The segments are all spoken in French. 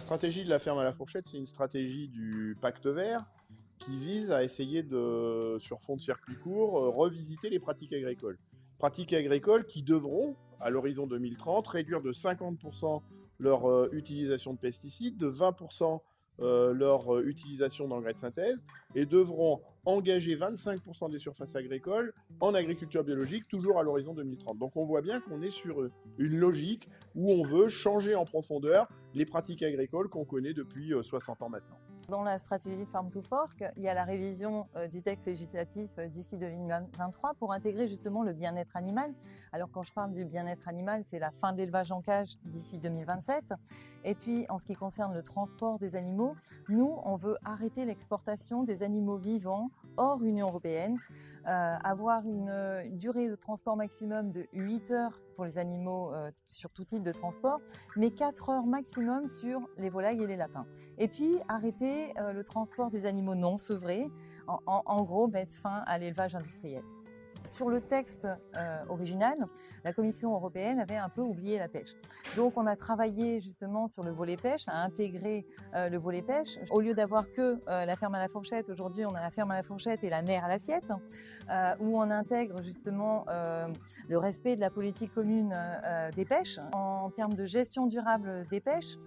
stratégie de la ferme à la fourchette, c'est une stratégie du pacte vert qui vise à essayer de, sur fond de circuit court, euh, revisiter les pratiques agricoles. Pratiques agricoles qui devront, à l'horizon 2030, réduire de 50% leur euh, utilisation de pesticides, de 20% euh, leur utilisation d'engrais de synthèse et devront engager 25% des surfaces agricoles en agriculture biologique, toujours à l'horizon 2030. Donc on voit bien qu'on est sur une logique où on veut changer en profondeur les pratiques agricoles qu'on connaît depuis 60 ans maintenant. Dans la stratégie Farm to Fork, il y a la révision euh, du texte législatif euh, d'ici 2023 pour intégrer justement le bien-être animal. Alors quand je parle du bien-être animal, c'est la fin de l'élevage en cage d'ici 2027. Et puis en ce qui concerne le transport des animaux, nous, on veut arrêter l'exportation des animaux vivants hors Union européenne avoir une, durée de transport maximum de 8 heures pour les animaux euh, sur tout type de transport, mais 4 heures maximum sur les volailles et les lapins. Et puis arrêter euh, le transport des animaux non sevrés, en gros mettre fin à l'élevage industriel. Sur le texte euh, original, la Commission européenne avait un peu oublié la pêche. Donc on a travaillé justement sur le volet pêche, à intégrer euh, le volet pêche. Au lieu d'avoir que euh, la ferme à la fourchette, aujourd'hui on a la ferme à la fourchette et la mer à l'assiette, où on intègre justement le respect de la politique commune des pêches. En termes de gestion durable des pêches,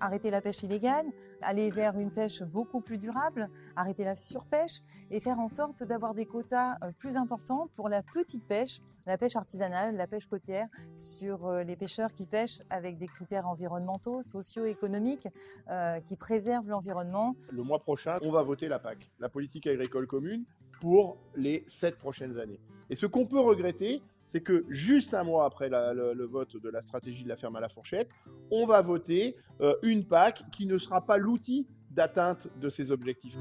arrêter la pêche illégale, aller vers une pêche beaucoup plus durable, arrêter la surpêche et faire en sorte d'avoir des quotas euh, plus importants pour la petite pêche, la pêche artisanale, la pêche côtière, sur euh, les pêcheurs qui pêchent avec des critères environnementaux, socio-économiques, euh, qui préservent l'environnement. Le mois prochain, on va voter la PAC, la politique agricole commune, pour les sept prochaines années. Et ce qu'on peut regretter, c'est que juste un mois après le, vote de la stratégie de la ferme à la fourchette, on va voter euh, une PAC qui ne sera pas l'outil d'atteinte de ces objectifs.